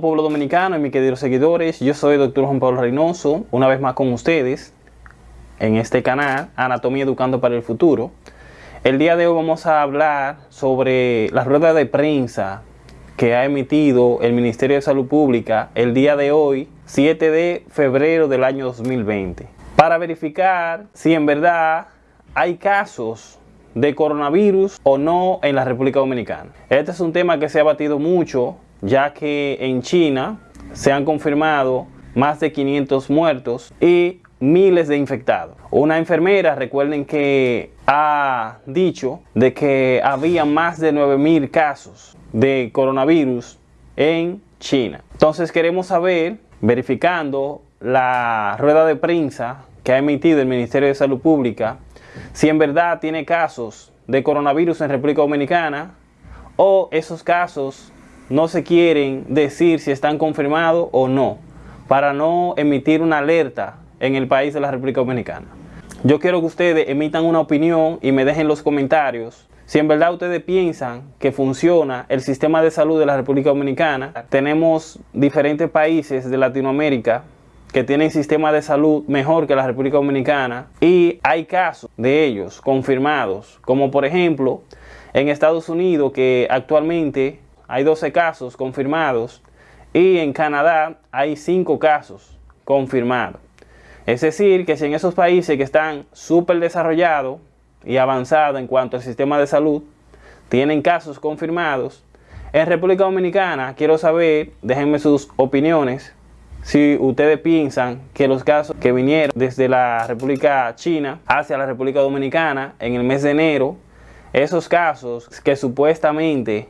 Pueblo dominicano y mis queridos seguidores, yo soy el doctor Juan Pablo Reynoso, una vez más con ustedes en este canal Anatomía Educando para el Futuro. El día de hoy vamos a hablar sobre la rueda de prensa que ha emitido el Ministerio de Salud Pública el día de hoy, 7 de febrero del año 2020, para verificar si en verdad hay casos de coronavirus o no en la República Dominicana. Este es un tema que se ha batido mucho ya que en China se han confirmado más de 500 muertos y miles de infectados. Una enfermera, recuerden que ha dicho de que había más de 9.000 casos de coronavirus en China. Entonces queremos saber, verificando la rueda de prensa que ha emitido el Ministerio de Salud Pública, si en verdad tiene casos de coronavirus en República Dominicana o esos casos no se quieren decir si están confirmados o no, para no emitir una alerta en el país de la República Dominicana. Yo quiero que ustedes emitan una opinión y me dejen los comentarios si en verdad ustedes piensan que funciona el sistema de salud de la República Dominicana. Tenemos diferentes países de Latinoamérica que tienen sistema de salud mejor que la República Dominicana y hay casos de ellos confirmados, como por ejemplo en Estados Unidos que actualmente hay 12 casos confirmados y en Canadá hay 5 casos confirmados. Es decir, que si en esos países que están súper desarrollados y avanzados en cuanto al sistema de salud, tienen casos confirmados, en República Dominicana quiero saber, déjenme sus opiniones, si ustedes piensan que los casos que vinieron desde la República China hacia la República Dominicana en el mes de enero, esos casos que supuestamente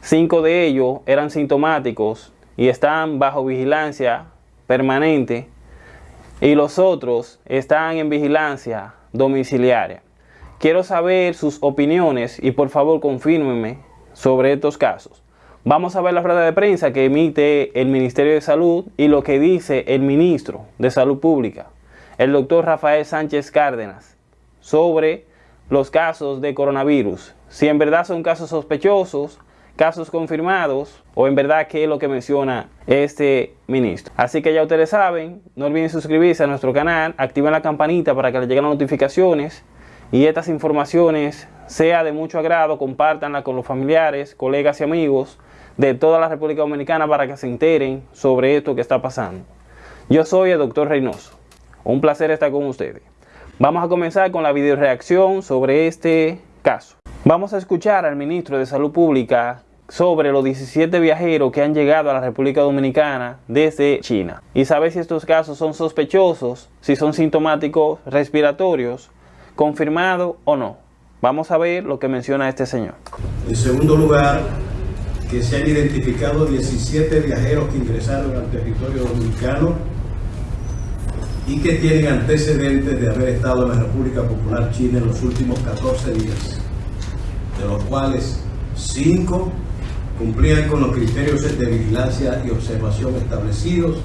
Cinco de ellos eran sintomáticos y están bajo vigilancia permanente y los otros están en vigilancia domiciliaria. Quiero saber sus opiniones y por favor confírmenme sobre estos casos. Vamos a ver la rueda de prensa que emite el Ministerio de Salud y lo que dice el Ministro de Salud Pública, el doctor Rafael Sánchez Cárdenas, sobre los casos de coronavirus. Si en verdad son casos sospechosos, casos confirmados o en verdad qué es lo que menciona este ministro. Así que ya ustedes saben, no olviden suscribirse a nuestro canal, activen la campanita para que les lleguen las notificaciones y estas informaciones sea de mucho agrado, compártanla con los familiares, colegas y amigos de toda la República Dominicana para que se enteren sobre esto que está pasando. Yo soy el doctor Reynoso. Un placer estar con ustedes. Vamos a comenzar con la video reacción sobre este caso. Vamos a escuchar al ministro de Salud Pública sobre los 17 viajeros que han llegado a la República Dominicana desde China y saber si estos casos son sospechosos, si son sintomáticos respiratorios, confirmado o no. Vamos a ver lo que menciona este señor. En segundo lugar, que se han identificado 17 viajeros que ingresaron al territorio dominicano y que tienen antecedentes de haber estado en la República Popular China en los últimos 14 días, de los cuales 5 cumplían con los criterios de vigilancia y observación establecidos.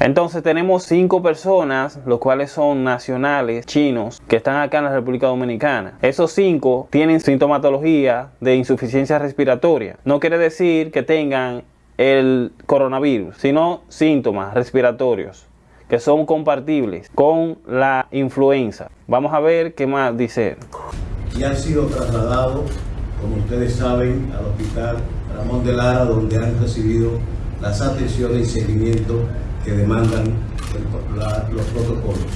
Entonces tenemos cinco personas, los cuales son nacionales chinos, que están acá en la República Dominicana. Esos cinco tienen sintomatología de insuficiencia respiratoria. No quiere decir que tengan el coronavirus, sino síntomas respiratorios que son compartibles con la influenza. Vamos a ver qué más dice. Y han sido trasladados como ustedes saben, al Hospital Ramón de Lara, donde han recibido las atenciones y seguimiento que demandan los protocolos.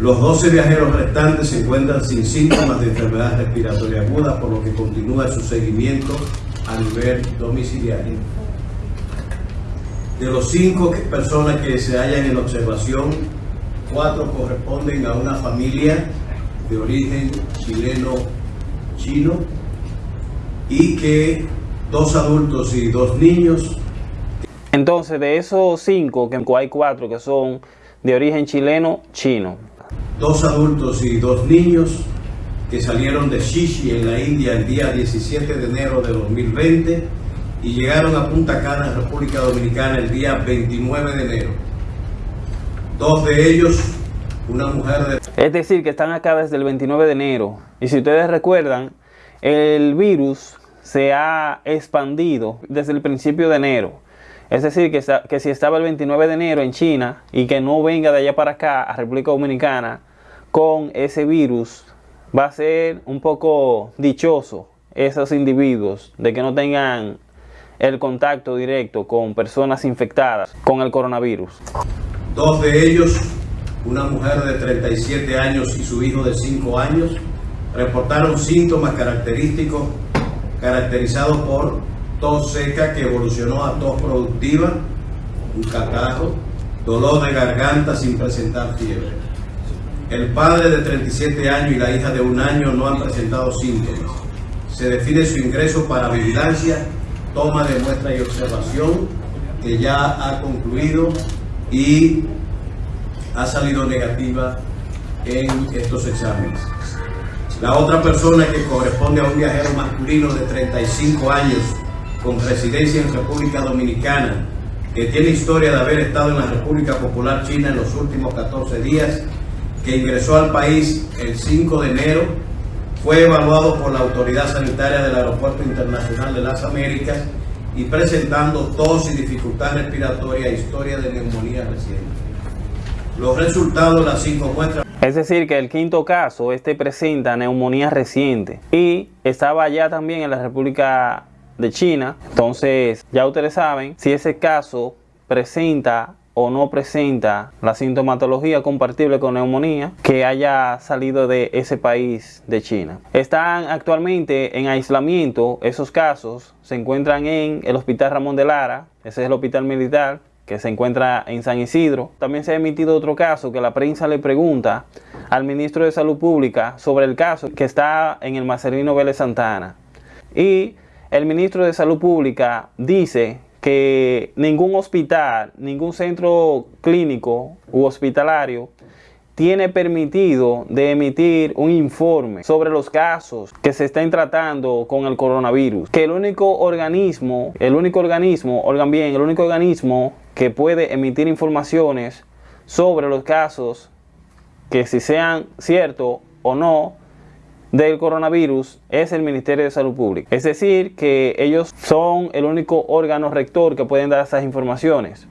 Los 12 viajeros restantes se encuentran sin síntomas de enfermedad respiratoria aguda, por lo que continúa su seguimiento a nivel domiciliario. De los cinco personas que se hallan en observación, cuatro corresponden a una familia de origen chileno chino y que dos adultos y dos niños. Entonces, de esos cinco, que hay cuatro que son de origen chileno, chino. Dos adultos y dos niños que salieron de Shishi en la India el día 17 de enero de 2020 y llegaron a Punta Cana, República Dominicana, el día 29 de enero. Dos de ellos, una mujer de... Es decir, que están acá desde el 29 de enero. Y si ustedes recuerdan, el virus se ha expandido desde el principio de enero. Es decir, que, si estaba el 29 de enero en China y que no venga de allá para acá a República Dominicana con ese virus, va a ser un poco dichoso esos individuos de que no tengan el contacto directo con personas infectadas con el coronavirus. Dos de ellos, una mujer de 37 años y su hijo de 5 años, reportaron síntomas característicos caracterizados por tos seca que evolucionó a tos productiva, un catarro, dolor de garganta sin presentar fiebre. El padre de 37 años y la hija de un año no han presentado síntomas. Se define su ingreso para vigilancia, toma de muestra y observación, que ya ha concluido y ha salido negativa en estos exámenes. La otra persona que corresponde a un viajero masculino de 35 años con residencia en República Dominicana, que tiene historia de haber estado en la República Popular China en los últimos 14 días, que ingresó al país el 5 de enero, fue evaluado por la Autoridad Sanitaria del Aeropuerto Internacional de las Américas y presentando tos y dificultad respiratoria e historia de neumonía reciente. Los resultados de las cinco muestras es decir, que el quinto caso, este presenta neumonía reciente y estaba ya también en la República de China. Entonces, ya ustedes saben si ese caso presenta o no presenta la sintomatología compatible con neumonía que haya salido de ese país de China. Están actualmente en aislamiento esos casos, se encuentran en el Hospital Ramón de Lara, ese es el hospital militar que se encuentra en San Isidro. También se ha emitido otro caso que la prensa le pregunta al ministro de Salud Pública sobre el caso que está en el Marcelino Vélez Santana. Y el ministro de Salud Pública dice que ningún hospital, ningún centro clínico u hospitalario tiene permitido de emitir un informe sobre los casos que se están tratando con el coronavirus. Que el único organismo, el único organismo, oigan bien, el único organismo que puede emitir informaciones sobre los casos que si sean ciertos o no del coronavirus es el Ministerio de Salud Pública. Es decir, que ellos son el único órgano rector que pueden dar esas informaciones.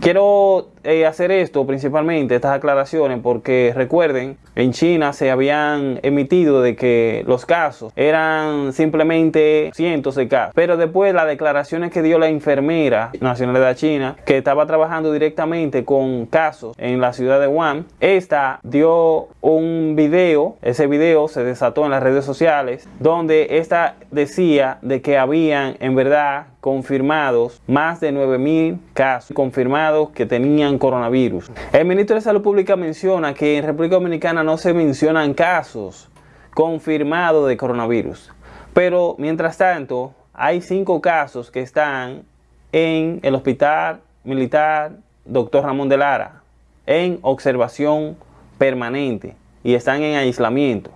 Quiero eh, hacer esto principalmente, estas aclaraciones, porque recuerden, en China se habían emitido de que los casos eran simplemente cientos de casos. Pero después las declaraciones que dio la enfermera nacional de China, que estaba trabajando directamente con casos en la ciudad de Wuhan, esta dio un video, ese video se desató en las redes sociales, donde esta decía de que habían en verdad confirmados más de 9.000 casos confirmados que tenían coronavirus. El ministro de Salud Pública menciona que en República Dominicana no se mencionan casos confirmados de coronavirus. Pero mientras tanto, hay cinco casos que están en el Hospital Militar Dr. Ramón de Lara en observación permanente y están en aislamiento.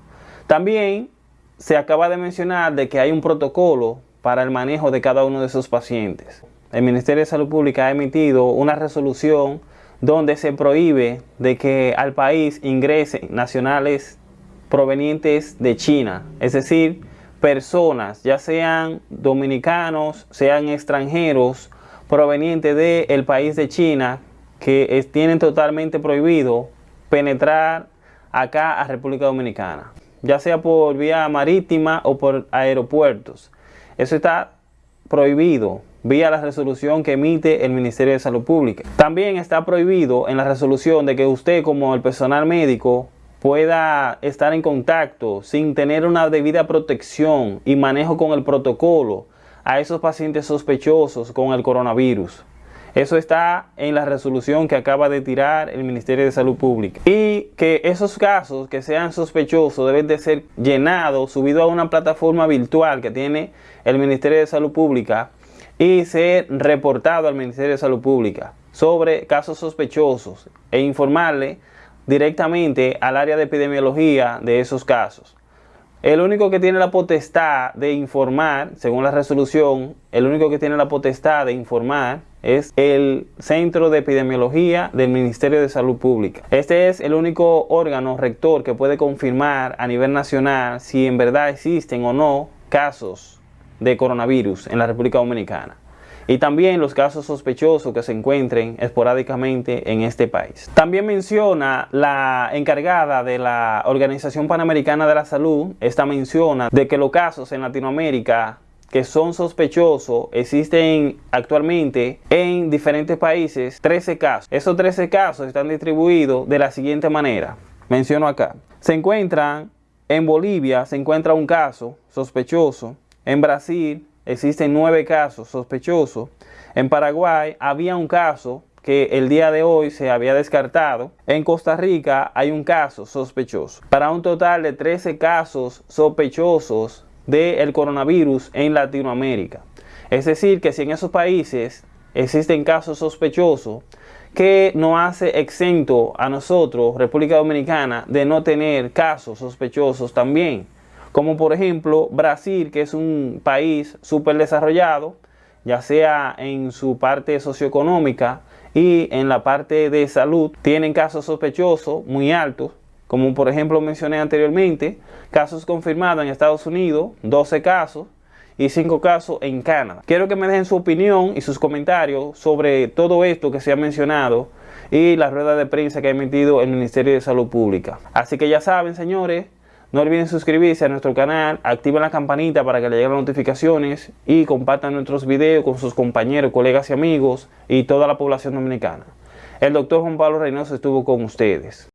También se acaba de mencionar de que hay un protocolo para el manejo de cada uno de esos pacientes. El Ministerio de Salud Pública ha emitido una resolución donde se prohíbe de que al país ingresen nacionales provenientes de China, es decir, personas, ya sean dominicanos, sean extranjeros, provenientes del país de China, que tienen totalmente prohibido penetrar acá a República Dominicana, ya sea por vía marítima o por aeropuertos. Eso está prohibido vía la resolución que emite el Ministerio de Salud Pública. También está prohibido en la resolución de que usted como el personal médico pueda estar en contacto sin tener una debida protección y manejo con el protocolo a esos pacientes sospechosos con el coronavirus. Eso está en la resolución que acaba de tirar el Ministerio de Salud Pública. Y que esos casos que sean sospechosos deben de ser llenados, subidos a una plataforma virtual que tiene el Ministerio de Salud Pública y ser reportado al Ministerio de Salud Pública sobre casos sospechosos e informarle directamente al área de epidemiología de esos casos. El único que tiene la potestad de informar, según la resolución, el único que tiene la potestad de informar es el Centro de Epidemiología del Ministerio de Salud Pública. Este es el único órgano rector que puede confirmar a nivel nacional si en verdad existen o no casos de coronavirus en la República Dominicana y también los casos sospechosos que se encuentren esporádicamente en este país. También menciona la encargada de la Organización Panamericana de la Salud, esta menciona de que los casos en Latinoamérica que son sospechosos existen actualmente en diferentes países 13 casos. Esos 13 casos están distribuidos de la siguiente manera. Menciono acá. Se encuentran en Bolivia, se encuentra un caso sospechoso. En Brasil existen nueve casos sospechosos. En Paraguay había un caso que el día de hoy se había descartado. En Costa Rica hay un caso sospechoso. Para un total de 13 casos sospechosos del coronavirus en Latinoamérica. Es decir, que si en esos países existen casos sospechosos, que no hace exento a nosotros, República Dominicana, de no tener casos sospechosos también. Como por ejemplo Brasil, que es un país súper desarrollado, ya sea en su parte socioeconómica y en la parte de salud, tienen casos sospechosos muy altos, como por ejemplo mencioné anteriormente, casos confirmados en Estados Unidos, 12 casos, y 5 casos en Canadá. Quiero que me dejen su opinión y sus comentarios sobre todo esto que se ha mencionado y la rueda de prensa que ha emitido el Ministerio de Salud Pública. Así que ya saben, señores, no olviden suscribirse a nuestro canal, activen la campanita para que les lleguen las notificaciones y compartan nuestros videos con sus compañeros, colegas y amigos y toda la población dominicana. El doctor Juan Pablo Reynoso estuvo con ustedes.